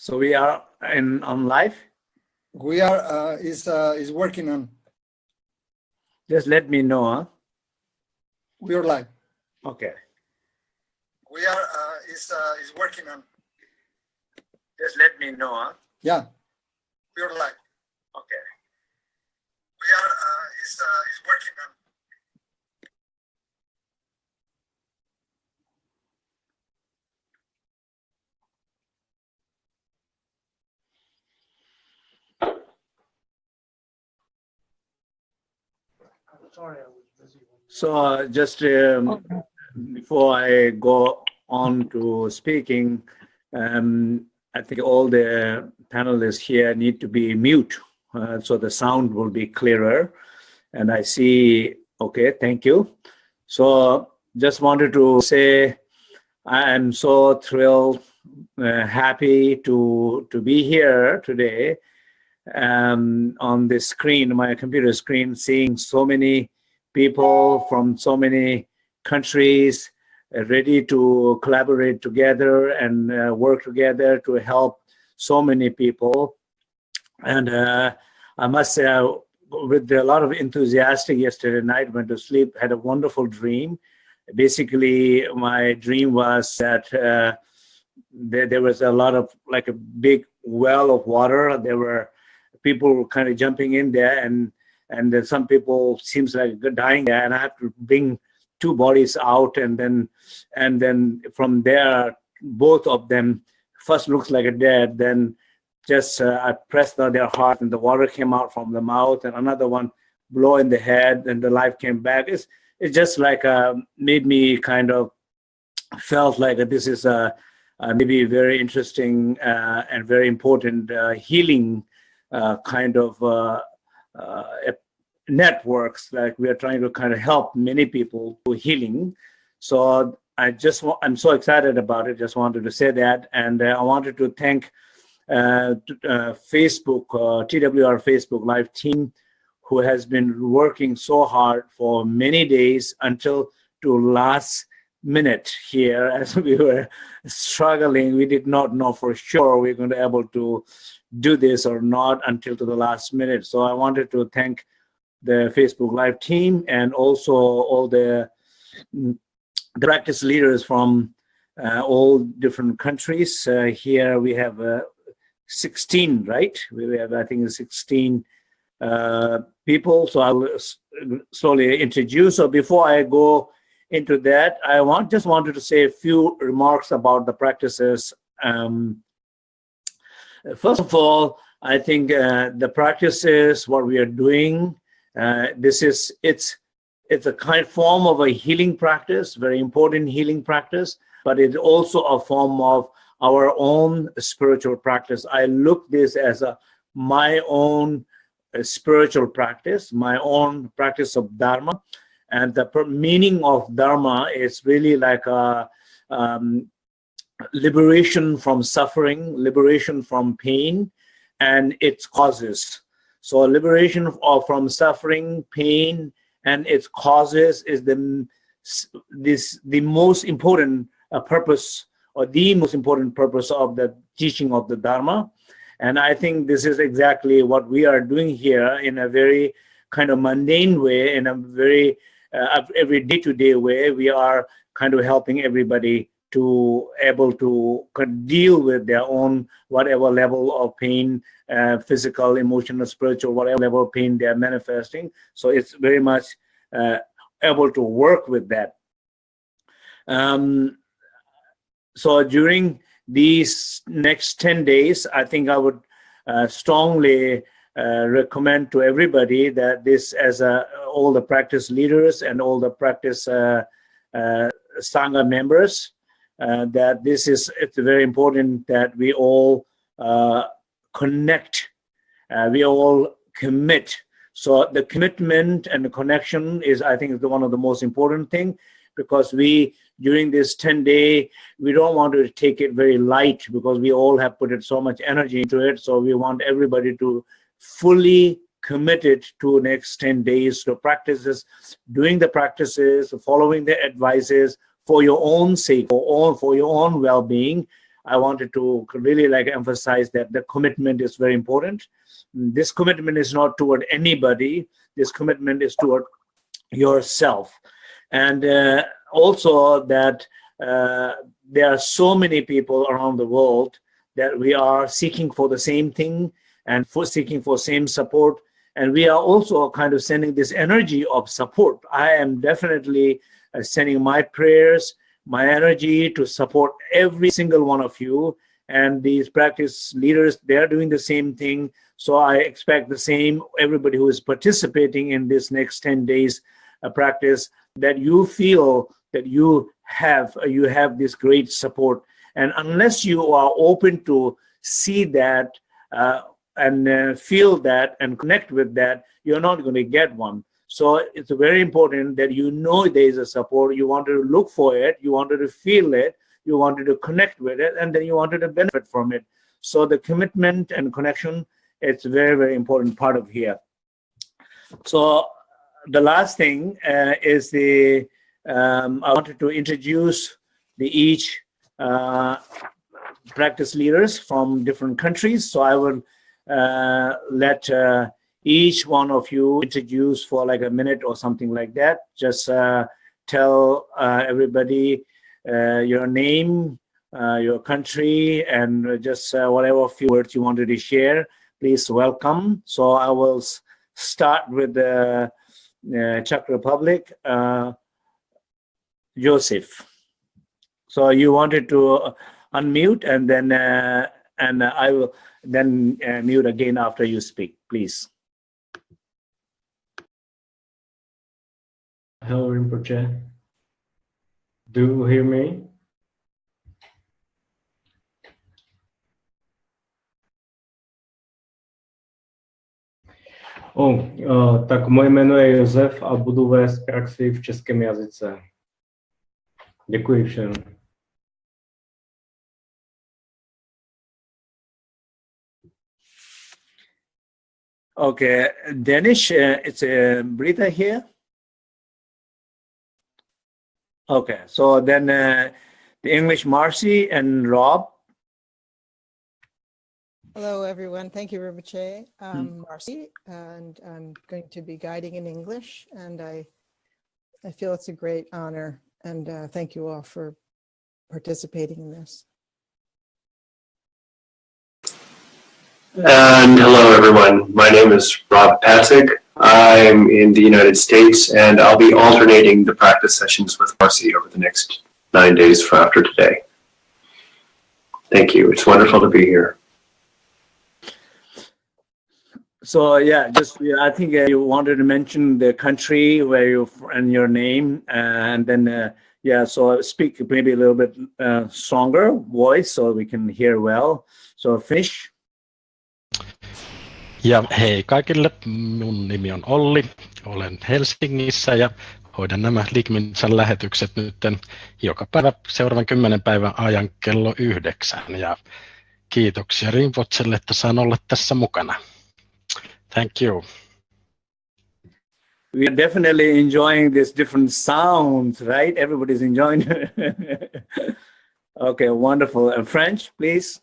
So we are in on live. We are uh, is uh, is working on. Just let me know. Huh? We are live. Okay. We are uh, is uh, is working on. Just let me know. Huh? Yeah. We are live. Okay. We are uh, is uh, is working on. Sorry, I was busy. So uh, just um, before I go on to speaking, um, I think all the panelists here need to be mute uh, so the sound will be clearer. And I see, okay, thank you. So just wanted to say I am so thrilled, uh, happy to, to be here today um, on the screen, my computer screen, seeing so many people from so many countries uh, ready to collaborate together and uh, work together to help so many people. And uh, I must say, I, with a lot of enthusiasm yesterday night, went to sleep, had a wonderful dream. Basically, my dream was that uh, there, there was a lot of, like a big well of water. There were people kind of jumping in there and and some people seems like dying there and I have to bring two bodies out and then and then from there both of them first looks like a dead then just uh, I pressed on their heart and the water came out from the mouth and another one blow in the head and the life came back. It's it just like uh, made me kind of felt like that this is a, a maybe very interesting uh, and very important uh, healing kind of uh, uh, networks like we are trying to kind of help many people to healing. So i just i'm so excited about it. Just wanted to say that. And i wanted to thank uh, uh, facebook uh, twr facebook live team who has been working so hard for many days until to last minute here as we were struggling. We did not know for sure we are going to be able to do this or not until to the last minute. So I wanted to thank the Facebook Live team and also all the, the practice leaders from uh, all different countries. Uh, here we have uh, 16, right? We have, I think, 16 uh, people. So I'll slowly introduce. So before I go into that, I want just wanted to say a few remarks about the practices um, First of all, I think uh, the practices, what we are doing, uh, this is, it's, it's a kind of form of a healing practice, very important healing practice, but it's also a form of our own spiritual practice. I look this as a my own uh, spiritual practice, my own practice of Dharma. And the meaning of Dharma is really like a, um, liberation from suffering, liberation from pain and its causes. So liberation of, from suffering, pain, and its causes is the this the most important uh, purpose or the most important purpose of the teaching of the Dharma. And I think this is exactly what we are doing here in a very kind of mundane way, in a very uh, every day-to-day -day way. We are kind of helping everybody to able to deal with their own whatever level of pain, uh, physical, emotional, spiritual, whatever level of pain they're manifesting. So it's very much uh, able to work with that. Um, so during these next 10 days, I think I would uh, strongly uh, recommend to everybody that this as a, all the practice leaders and all the practice uh, uh, Sangha members that this is it's very important that we all uh, connect, uh, we all commit. So the commitment and the connection is, I think, is the one of the most important thing because we during this 10 day we don't want to take it very light because we all have put it so much energy into it so we want everybody to fully committed to next 10 days to practices doing the practices following the advices for your own sake, for, all, for your own well-being. I wanted to really like emphasize that the commitment is very important. This commitment is not toward anybody. This commitment is toward yourself. And uh, also that uh, there are so many people around the world that we are seeking for the same thing and for seeking for same support. And we are also kind of sending this energy of support. I am definitely uh, sending my prayers, my energy to support every single one of you. And these practice leaders, they're doing the same thing. So I expect the same, everybody who is participating in this next 10 days uh, practice, that you feel that you have, uh, you have this great support. And unless you are open to see that uh, and uh, feel that and connect with that, you're not going to get one. So it's very important that you know there is a support. You wanted to look for it. You wanted to feel it. You wanted to connect with it, and then you wanted to benefit from it. So the commitment and connection, it's very, very important part of here. So the last thing uh, is the, um, I wanted to introduce the each uh, practice leaders from different countries. So I will uh, let uh, each one of you introduce for like a minute or something like that. Just uh, tell uh, everybody uh, your name, uh, your country, and just uh, whatever few words you wanted to share. Please welcome. So I will start with the uh, Czech Republic. Joseph. So you wanted to unmute and then and I will then mute again after you speak, please. Hello, Rinpoche. Do you hear me? O, uh, tak moje jméno je Josef a budu vést praxi v českém jazyce. Děkuji všem. Okay, Danish, uh, it's uh, Brita here. Okay, so then uh, the English Marcy and Rob. Hello, everyone. Thank you, Rinpoche. I'm Marcy, and I'm going to be guiding in English, and I, I feel it's a great honor, and uh, thank you all for participating in this. And hello, everyone. My name is Rob Patzig. I'm in the United States, and I'll be alternating the practice sessions with Marcy over the next nine days after today. Thank you. It's wonderful to be here. So yeah, just yeah, I think uh, you wanted to mention the country where you and your name, uh, and then uh, yeah, so speak maybe a little bit uh, stronger voice so we can hear well. So Finnish. Ja hei kaikille, mun nimi on Olli, olen Helsingissä ja hoidan nämä Ligminsan lähetykset nyt joka päivä seuraavan kymmenen päivän ajan kello yhdeksän. Ja kiitoksia Rinpotselle, että saan olla tässä mukana. Thank you. We are definitely enjoying this different sounds, right? Everybody's enjoying. okay, wonderful. And French, please.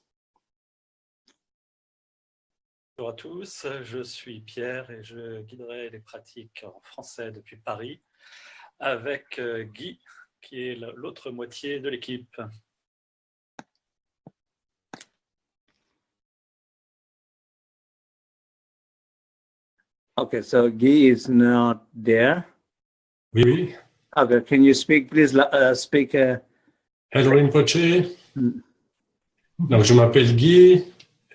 Bonjour à tous, je suis Pierre et je guiderai les pratiques en français depuis Paris avec euh, Guy, qui est l'autre moitié de l'équipe. Okay, so Guy is not there. Oui, oui. Okay, can you speak, please, uh, speak. Uh... Hello, Rinpoche. Mm. Donc, je m'appelle Guy,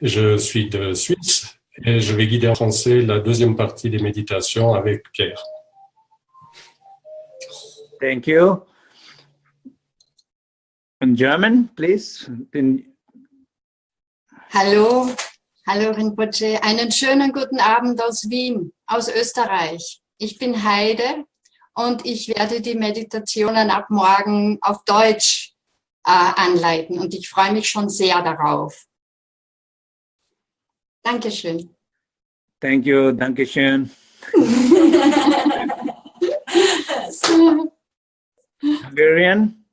je suis de Suisse et je vais guider en français la deuxième partie des méditations avec Pierre. Thank you. In German, please. In... Hallo, hallo Rinpoche. Einen schönen guten Abend aus Wien, aus Österreich. Ich bin Heide und ich werde die Meditationen ab morgen auf Deutsch äh, anleiten und ich freue mich schon sehr darauf. Dankeschön. Thank you, Dankeschön. Hungarian?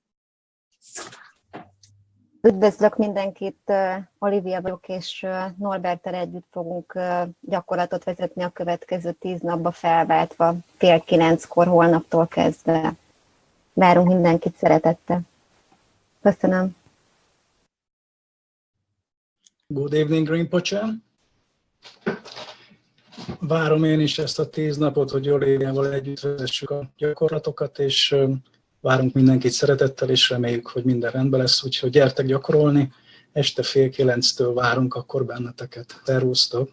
Üdvözlök mindenkit, Olivia vagyok, és Norberttel együtt fogunk gyakorlatot vezetni a következő tíz napba felváltva, fél kilenckor holnaptól kezdve. Várunk mindenkit szeretettel. Köszönöm. Good evening, Rinpoche. Várom én is ezt a tíz napot, hogy Oliviával együtt vezessük a gyakorlatokat, és várunk mindenkit szeretettel, és reméljük, hogy minden rendben lesz, úgyhogy gyertek gyakorolni. Este fél kilenctől várunk akkor benneteket. Szervusztok!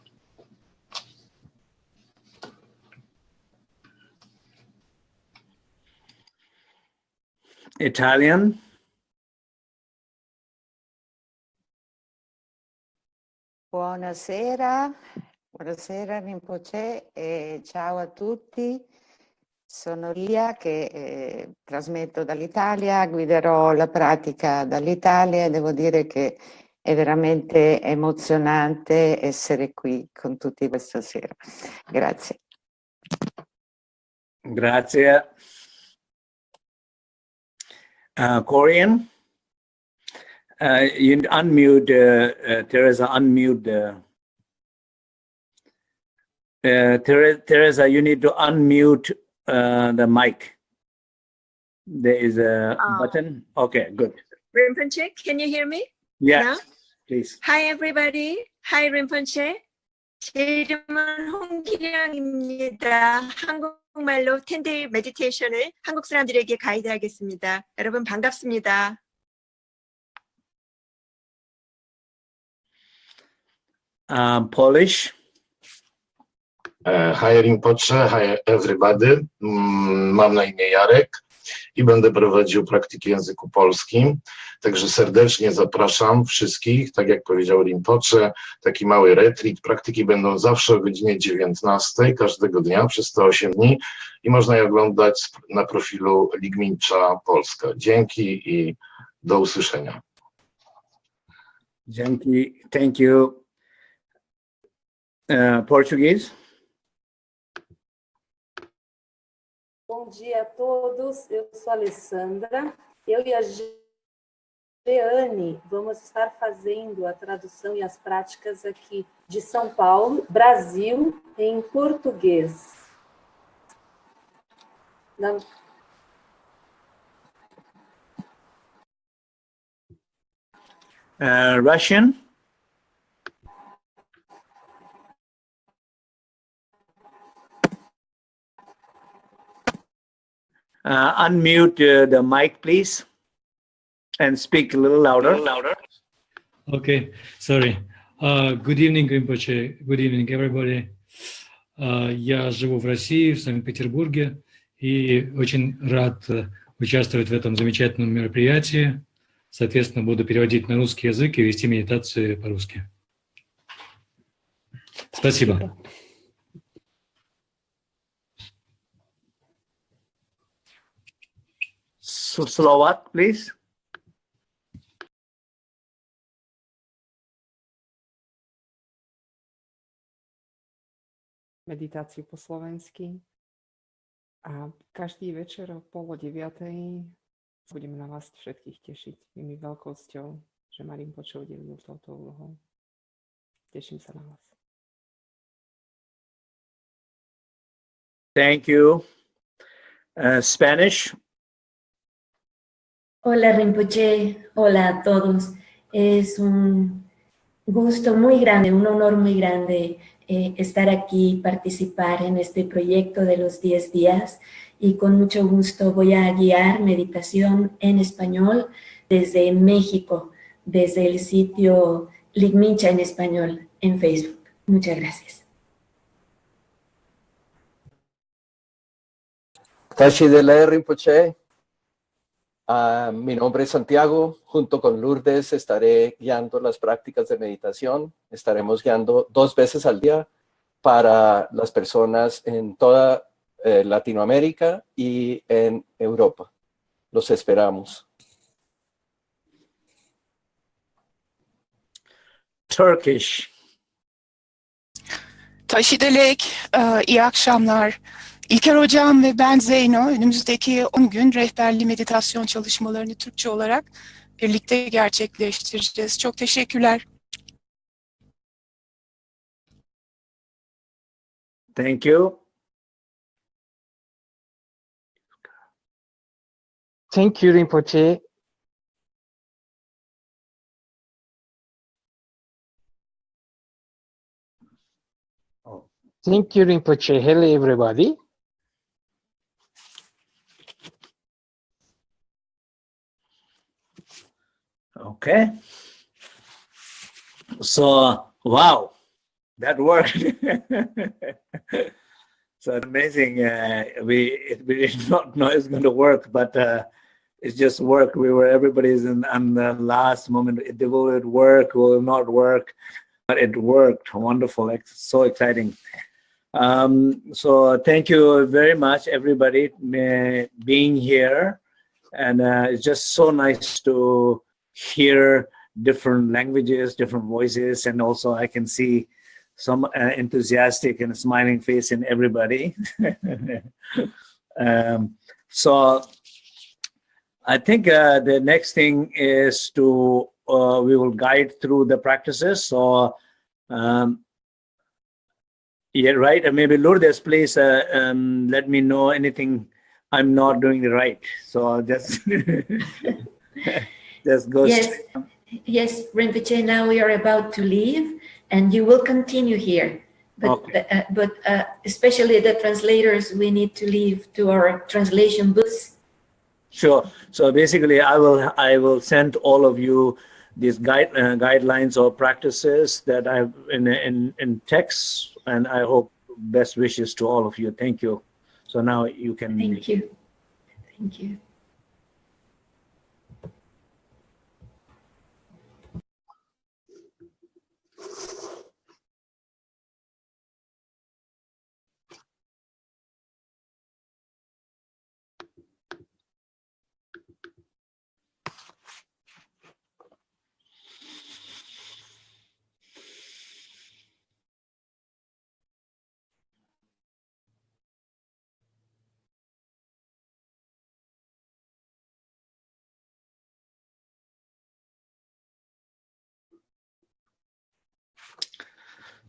Italian. Buonasera, buonasera Rinpoche e ciao a tutti. Sono Lia che eh, trasmetto dall'Italia, guiderò la pratica dall'Italia e devo dire che è veramente emozionante essere qui con tutti questa sera. Grazie. Grazie. Uh, Korean. Uh, you unmute, uh, uh, Teresa, unmute. Uh, uh, Ther- Teresa, you need to unmute uh, the mic. There is a Ah. button. Okay, good. Rinpoche, can you hear me? Yes, now? please. Hi everybody. Hi Rinpoche. 제 이름은 홍기량입니다. 한국말로 텐데이 메디테이션을 한국 사람들에게 가이드하겠습니다. 여러분 반갑습니다. Um, Polish. E, Hi Rinpoche, hi everybody. Mm, Mam na imię Jarek i będę prowadził praktyki języku polskim. Także serdecznie zapraszam wszystkich, tak jak powiedział Rinpoche, taki mały retreat. Praktyki będą zawsze o godzinie 19 każdego dnia przez te 8 dni i można je oglądać na profilu Ligmincza Polska. Dzięki i do usłyszenia. Dzięki. Thank you. Uh, Portuguese. Bom dia a todos, eu sou a Alessandra. Eu e a Jeane vamos estar fazendo a tradução e as práticas aqui de São Paulo, Brasil, em português. Na- Uh, Russian. Uh, unmute uh, the mic, please, and speak a little louder. louder. Okay, sorry. Uh, good evening, Rinpoche. Good evening, everybody. Uh, я живу в России, в Санкт-Петербурге, и очень рад э, участвовать в этом замечательном мероприятии. Соответственно, буду переводить на русский язык и вести медитации по-русски. Спасибо. So, Slovak, please. meditáciu po slovensky. A každý večer o pol deviatej budeme na vás všetkých tešiť. Je mi veľkosťou, že Marín počul udelil touto úlohou. Teším sa na vás. Thank you. Uh, Spanish. Hola Rinpoche, hola a todos. Es un gusto muy grande, un honor muy grande eh, estar aquí, participar en este proyecto de los 10 días y con mucho gusto voy a guiar meditación en español desde México, desde el sitio Ligmincha en español en Facebook. Muchas gracias. Tashi de la Rinpoche. Ah, mi nombre es Santiago. Junto con Lourdes estaré guiando las prácticas de meditación. Estaremos guiando dos veces al día para las personas en toda eh, Latinoamérica y en Europa. Los esperamos. Turkish. Taşidelek, e, iyi akşamlar. İlker Hocam ve ben Zeyno önümüzdeki 10 gün rehberli meditasyon çalışmalarını Türkçe olarak birlikte gerçekleştireceğiz. Çok teşekkürler. Thank you. Thank you, Rinpoche. Thank you, Rinpoche. Hello, everybody. Okay. So, wow, that worked. so amazing. Uh, we, we did not know it's going to work, but uh, it just worked. We were, everybody's in on the last moment. It will work? Will not work? But it worked. Wonderful. It's so exciting. Um, so thank you very much, everybody, uh, being here. And uh, it's just so nice to hear different languages, different voices, and also I can see some uh, enthusiastic and smiling face in everybody. um, so I think uh, the next thing is to, uh, we will guide through the practices. So um, yeah, right. And maybe Lourdes, please uh, um, let me know anything I'm not doing right. So just, go. Yes, yes, Rinpoche, now we are about to leave and you will continue here. But, Okay. uh, but uh, especially the translators, we need to leave to our translation booths. Sure. So basically, I will I will send all of you these guide uh, guidelines or practices that I've in in in text, and I hope best wishes to all of you. Thank you. So now you can. Thank you. Thank you.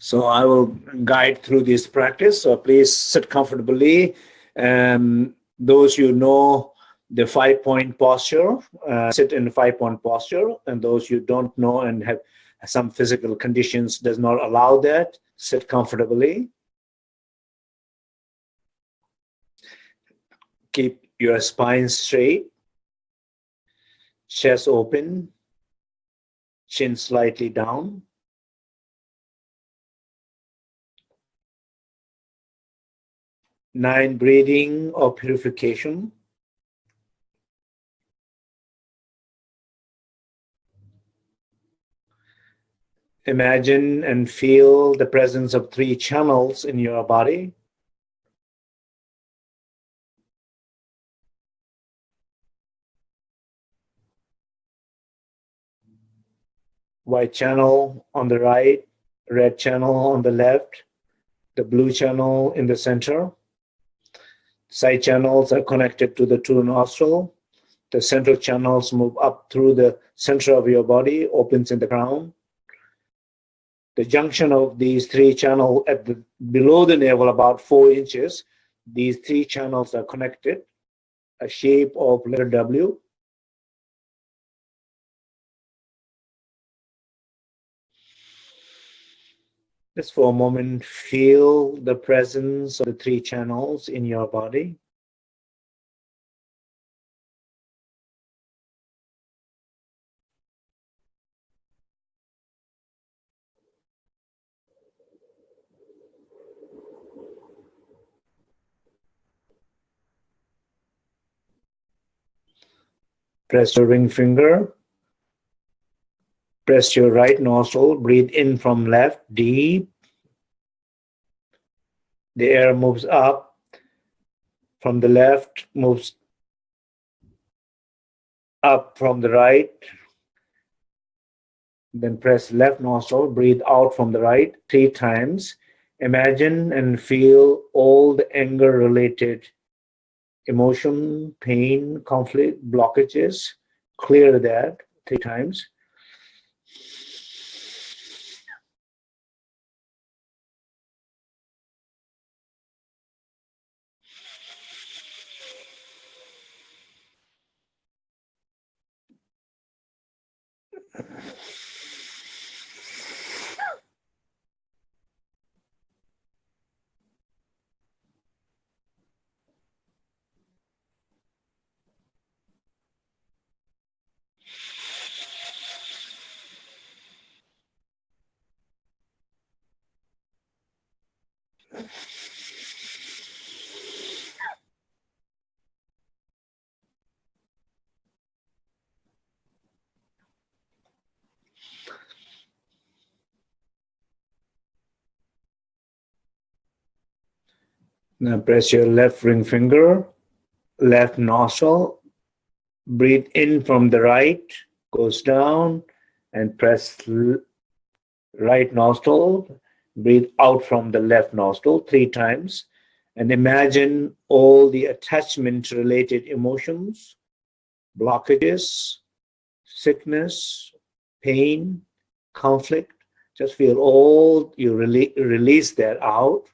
So I will guide through this practice. So please sit comfortably. Um, those you know the five point posture, uh, sit in five point posture. And those you don't know and have some physical conditions does not allow that, sit comfortably. Keep your spine straight, chest open, chin slightly down. Nine breathing or purification. Imagine and feel the presence of three channels in your body. White channel on the right, red channel on the left, the blue channel in the center. Side channels are connected to the two nostril. The central channels move up through the center of your body, opens in the crown. The junction of these three channels at the below the navel, about four inches, these three channels are connected, a shape of letter W. Just for a moment, feel the presence of the three channels in your body. Press your ring finger. Press your right nostril. Breathe in from left, deep. The air moves up. From the left, moves up from the right. Then press left nostril. Breathe out from the right three times. Imagine and feel all the anger related emotion, pain, conflict, blockages. Clear that three times. Now press your left ring finger, left nostril, breathe in from the right, goes down, and press right nostril, breathe out from the left nostril three times, and imagine all the attachment related emotions, blockages, sickness, pain, conflict. Just feel all, you rele release that out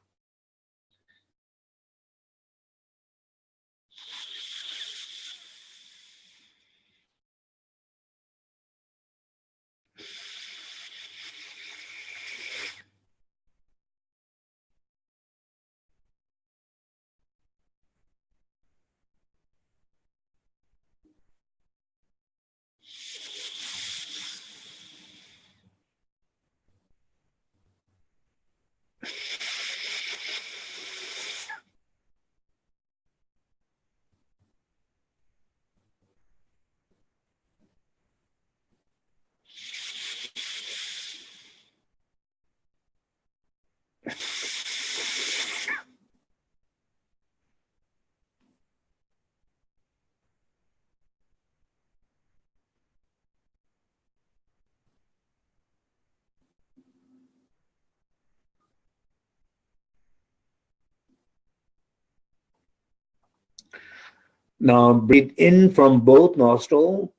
Now breathe in from both nostril.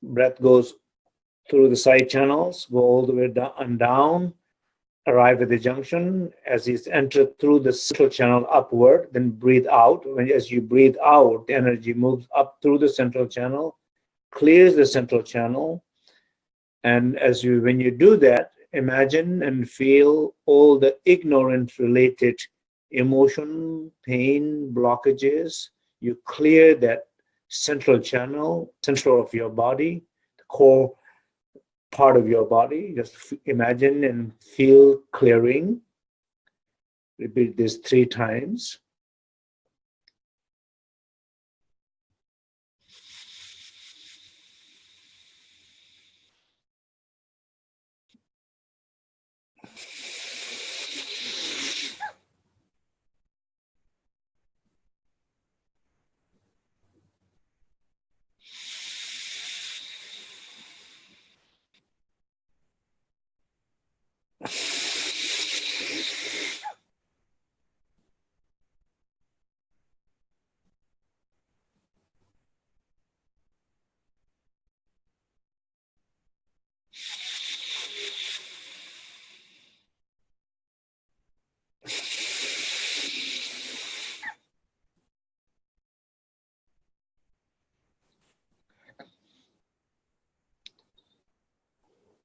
Breath goes through the side channels, go all the way down and down, arrive at the junction. As it's entered through the central channel upward, then breathe out. When as you breathe out, the energy moves up through the central channel, clears the central channel. And as you when you do that, imagine and feel all the ignorant related emotion, pain, blockages, you clear that central channel, central of your body, the core part of your body. Just imagine and feel clearing. Repeat this three times.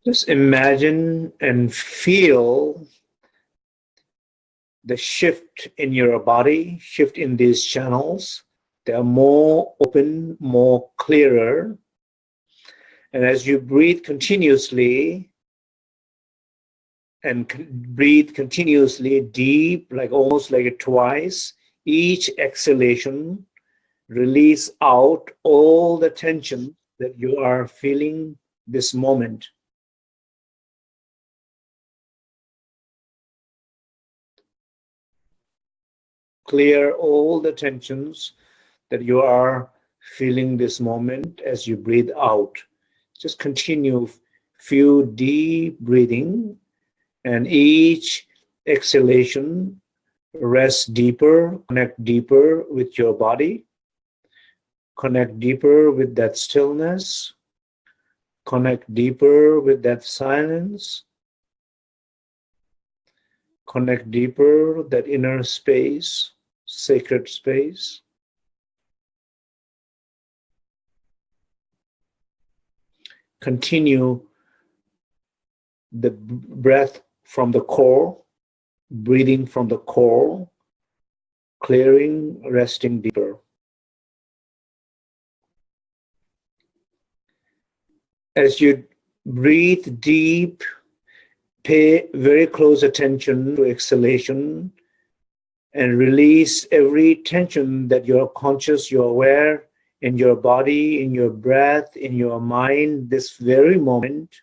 Just imagine and feel the shift in your body, shift in these channels. They're more open, more clearer. And as you breathe continuously and breathe continuously deep, like almost like twice, each exhalation release out all the tension that you are feeling this moment. Clear all the tensions that you are feeling this moment as you breathe out. Just continue few deep breathing and each exhalation rest deeper, connect deeper with your body, connect deeper with that stillness, Connect deeper with that silence. Connect deeper with that inner space, sacred space. Continue the breath from the core, breathing from the core, clearing, resting deeper. As you breathe deep, pay very close attention to exhalation and release every tension that you're conscious, you're aware in your body, in your breath, in your mind, this very moment.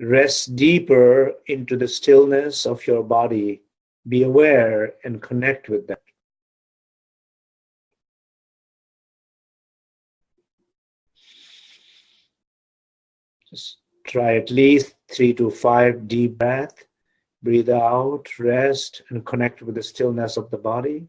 Rest deeper into the stillness of your body. Be aware and connect with that. Just try at least three to five deep breath. Breathe out, rest, and connect with the stillness of the body.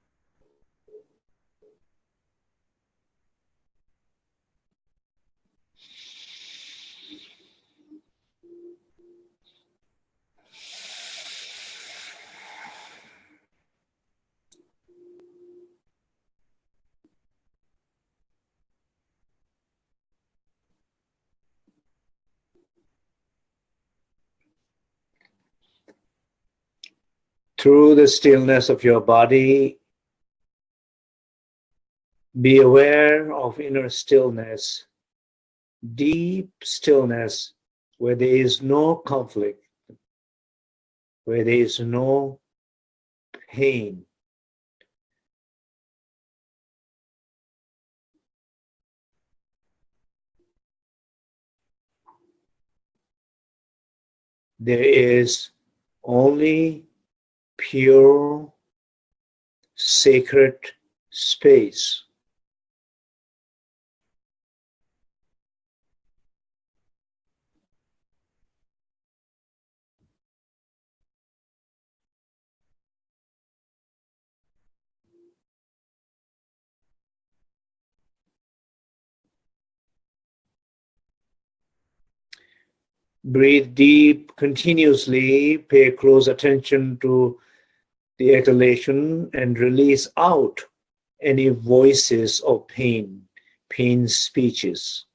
through the stillness of your body, be aware of inner stillness, deep stillness where there is no conflict, where there is no pain. There is only pure, sacred space. Breathe deep continuously, pay close attention to the exhalation and release out any voices of pain, pain speeches,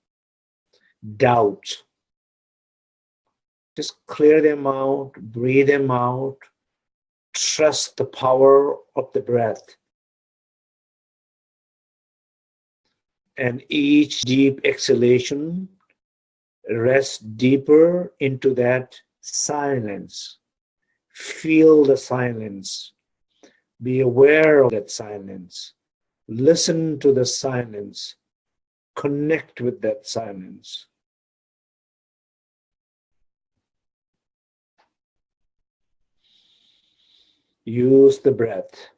doubt. Just clear them out, breathe them out, trust the power of the breath. And each deep exhalation, rest deeper into that silence. Feel the silence. Be aware of that silence. Listen to the silence. Connect with that silence. Use the breath.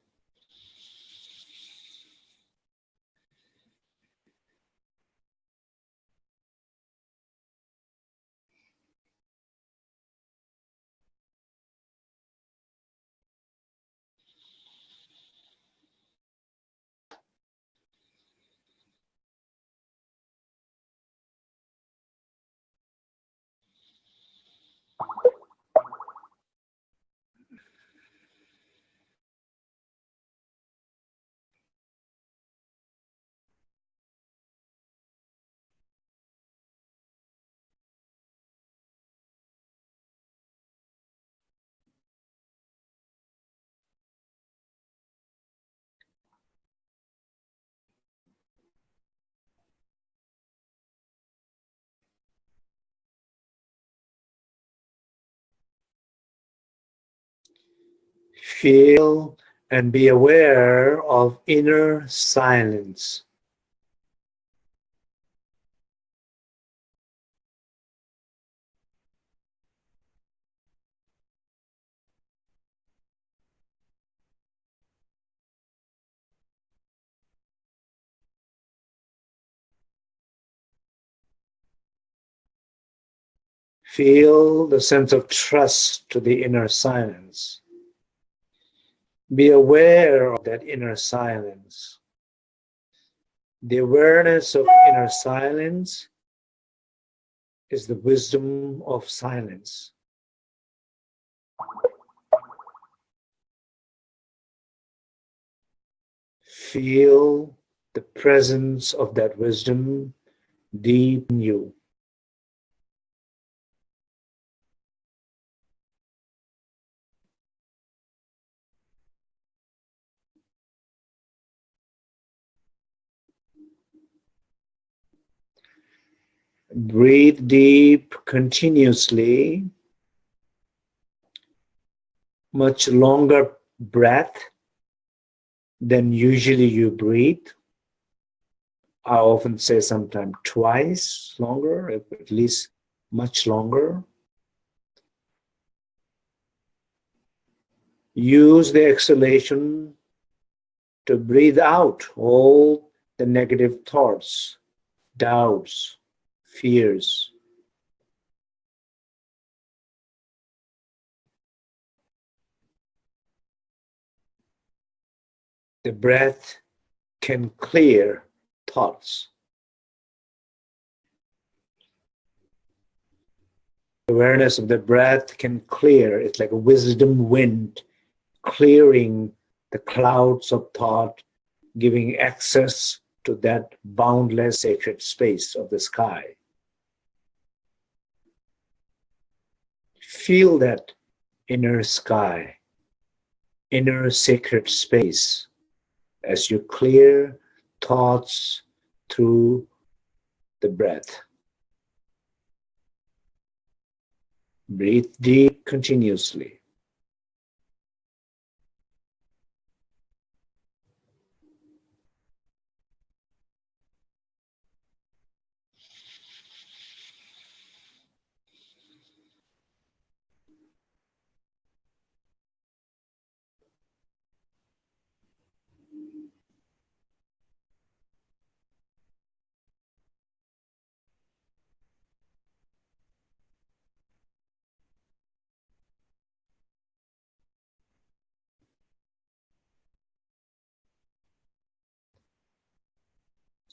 Feel and be aware of inner silence. Feel the sense of trust to the inner silence. Be aware of that inner silence. The awareness of inner silence is the wisdom of silence. Feel the presence of that wisdom deep in you. Breathe deep continuously. Much longer breath than usually you breathe. I often say sometimes twice longer, at least much longer. Use the exhalation to breathe out all the negative thoughts, doubts, fears. The breath can clear thoughts. Awareness of the breath can clear, it's like a wisdom wind, clearing the clouds of thought, giving access to that boundless sacred space of the sky. Feel that inner sky, inner sacred space as you clear thoughts through the breath. Breathe deep continuously.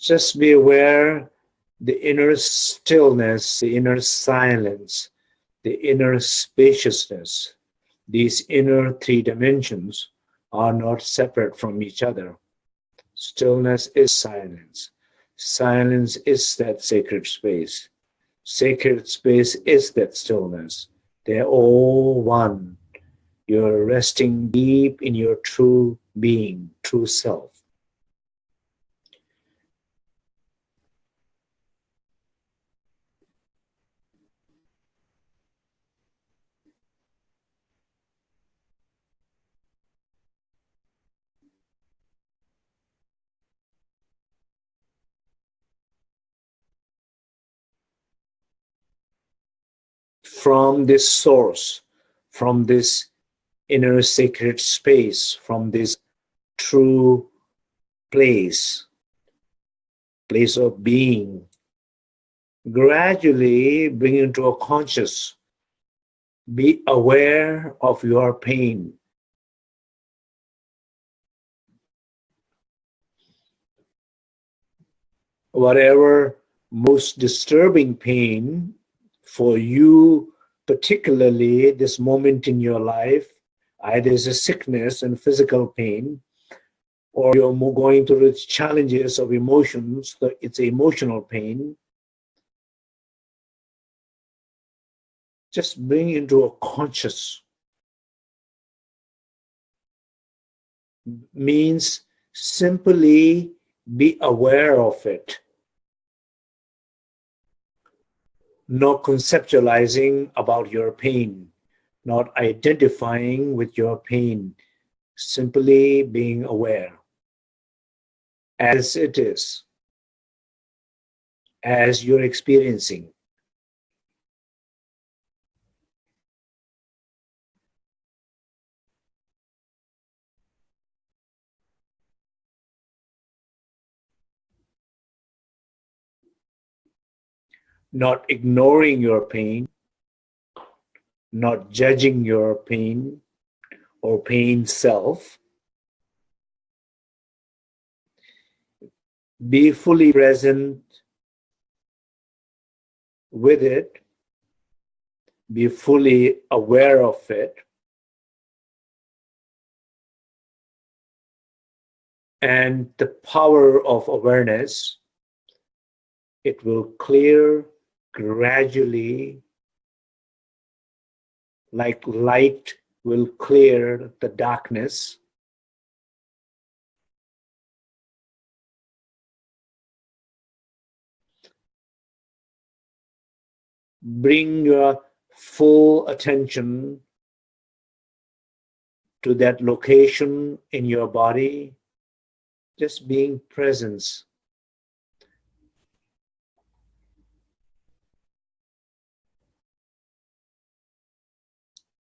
Just be aware the inner stillness, the inner silence, the inner spaciousness. These inner three dimensions are not separate from each other. Stillness is silence. Silence is that sacred space. Sacred space is that stillness. They're all one. You're resting deep in your true being, true self. From this source, from this inner sacred space, from this true place, place of being, gradually bring into a conscious, be aware of your pain. Whatever most disturbing pain for you particularly this moment in your life, either is a sickness and physical pain, or you're going through the challenges of emotions, it's emotional pain, just bring into a conscious means simply be aware of it no conceptualizing about your pain, not identifying with your pain, simply being aware as it is, as you're experiencing. Not ignoring your pain, not judging your pain or pain self. Be fully present with it. Be fully aware of it. And the power of awareness, it will clear gradually like light will clear the darkness. Bring your full attention to that location in your body, just being presence.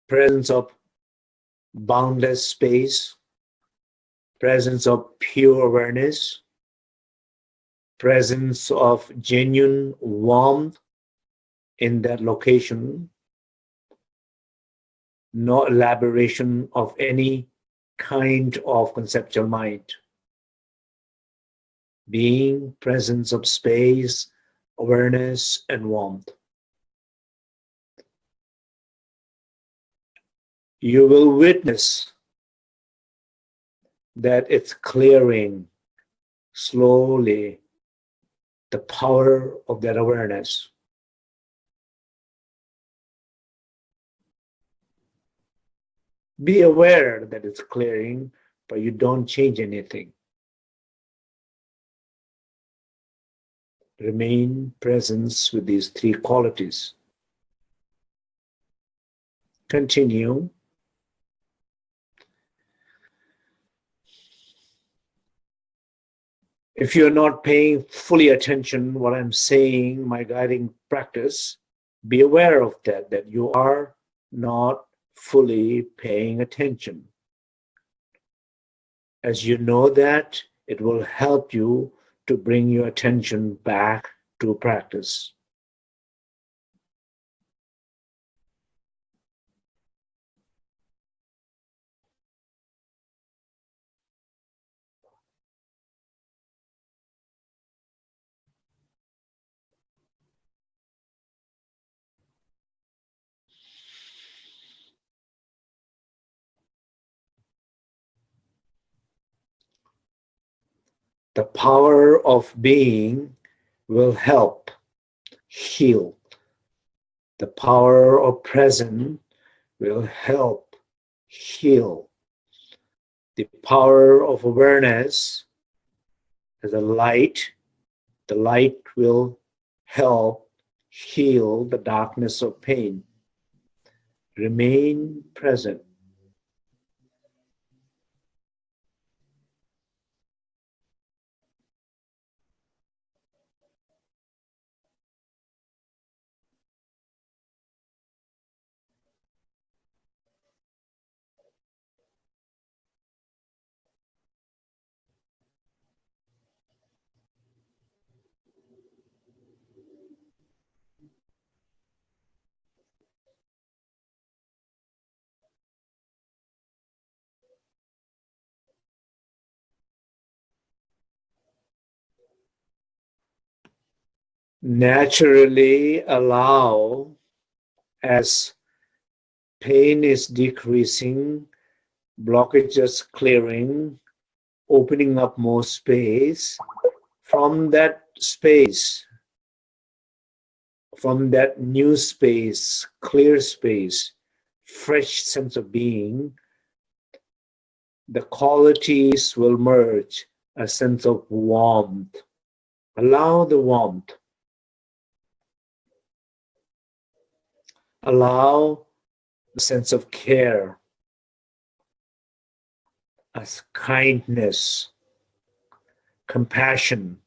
Presence of boundless space, presence of pure awareness, presence of genuine warmth in that location, no elaboration of any kind of conceptual mind. Being presence of space, awareness, and warmth. You will witness that it's clearing slowly the power of that awareness. Be aware that it's clearing, but you don't change anything. Remain presence with these three qualities. Continue if you're not paying fully attention what I'm saying, my guiding practice, be aware of that, that you are not fully paying attention. As you know that, it will help you to bring your attention back to practice. The power of being will help heal. The power of present will help heal. The power of awareness as a light, the light will help heal the darkness of pain. Remain present. Naturally allow as pain is decreasing, blockages clearing, opening up more space. From that space, from that new space, clear space, fresh sense of being, the qualities will merge, a sense of warmth. Allow the warmth allow a sense of care, as kindness, compassion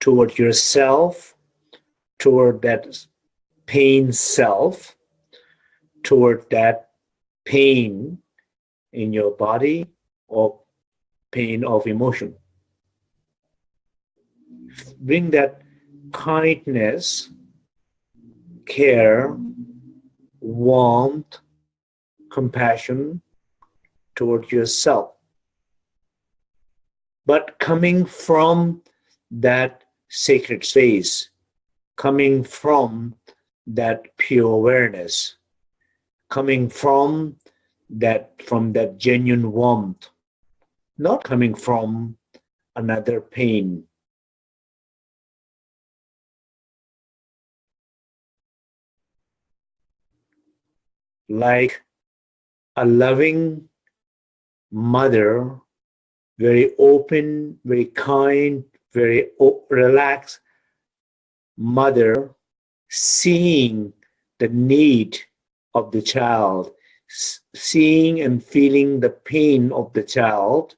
toward yourself, toward that pain self, toward that pain in your body or pain of emotion. Bring that kindness, care, warmth, compassion toward yourself. But coming from that sacred space, coming from that pure awareness, coming from that from that genuine warmth, not coming from another pain. Like a loving mother, very open, very kind, very relaxed mother, seeing the need of the child, seeing and feeling the pain of the child,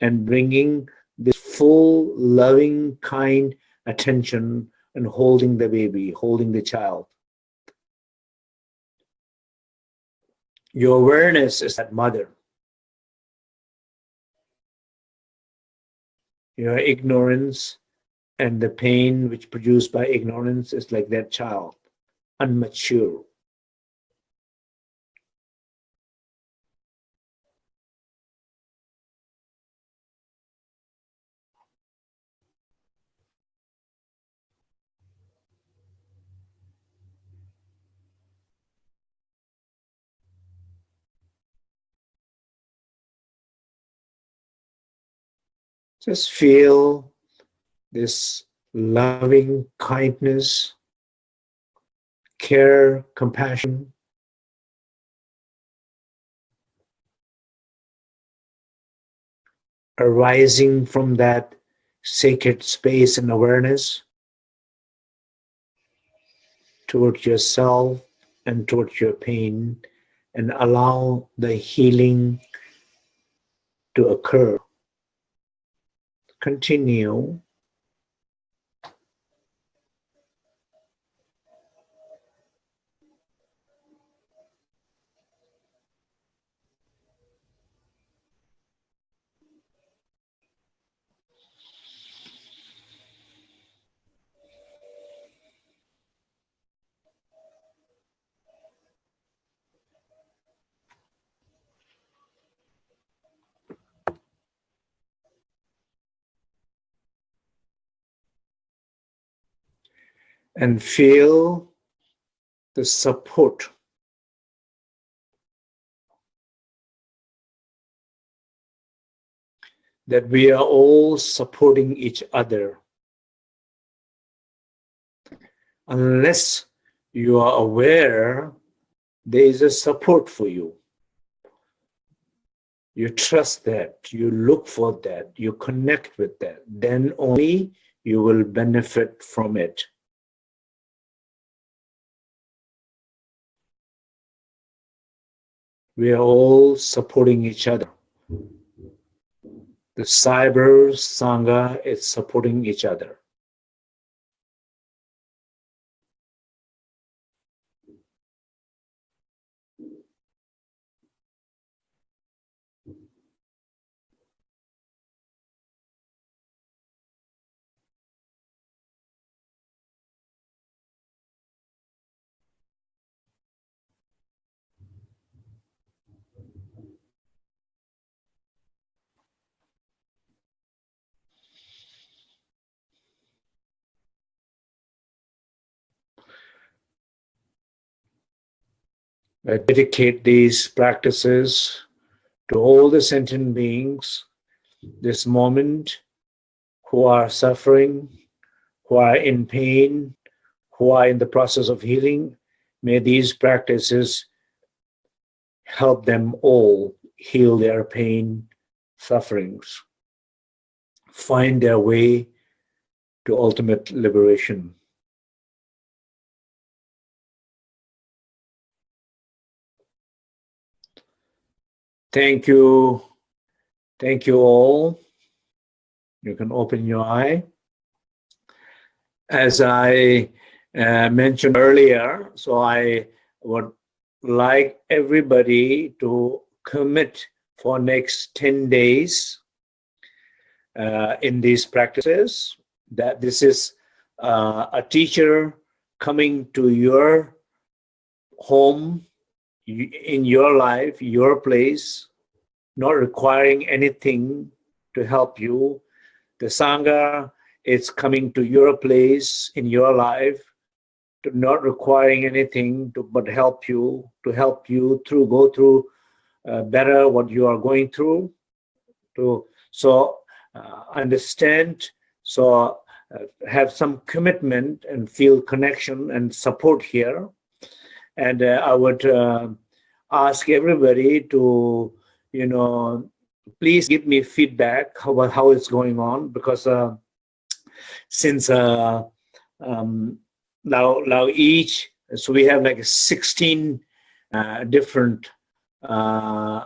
and bringing this full, loving, kind attention and holding the baby, holding the child. Your awareness is that mother. Your ignorance and the pain which produced by ignorance is like that child, unmature. Just feel this loving kindness, care, compassion. arising from that sacred space and awareness towards yourself and towards your pain and allow the healing to occur continue and feel the support that we are all supporting each other. Unless you are aware there is a support for you. You trust that, you look for that, you connect with that, then only you will benefit from it. We are all supporting each other. The cyber Sangha is supporting each other. I dedicate these practices to all the sentient beings this moment who are suffering, who are in pain, who are in the process of healing. May these practices help them all heal their pain, sufferings, find their way to ultimate liberation. Thank you. Thank you all. You can open your eye. As I uh, mentioned earlier, so I would like everybody to commit for next 10 days uh, in these practices that this is uh, a teacher coming to your home in your life your place not requiring anything to help you. The sangha is coming to your place in your life to not requiring anything to but help you to help you through go through uh, better what you are going through. To so uh, understand so uh, have some commitment and feel connection and support here and uh, i would uh, ask everybody to you know please give me feedback about how it's going on because uh, since um, now now each so we have like 16 uh, different uh,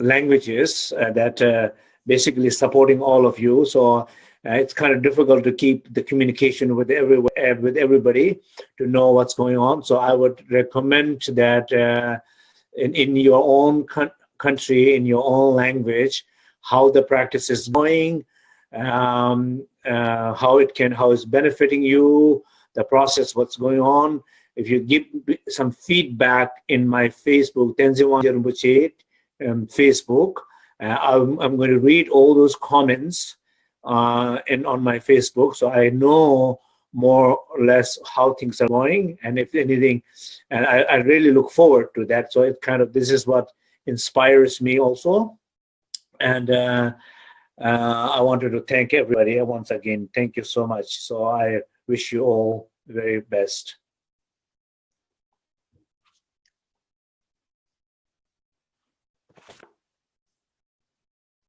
languages uh, that uh, basically supporting all of you. So uh, it's kind of difficult to keep the communication with every with everybody to know what's going on so i would recommend that uh, in in your own country in your own language how the practice is going um, how it can how it's benefiting you the process, what's going on. If you give some feedback in my Facebook, Rinpoche um, Facebook, uh, I'm, I'm, going to read all those comments uh, in, on my Facebook so I know more or less how things are going and if anything, and I, I really look forward to that. So it kind of, this is what inspires me also. And uh, uh, I wanted to thank everybody once again. Thank you so much. So I wish you all the very best.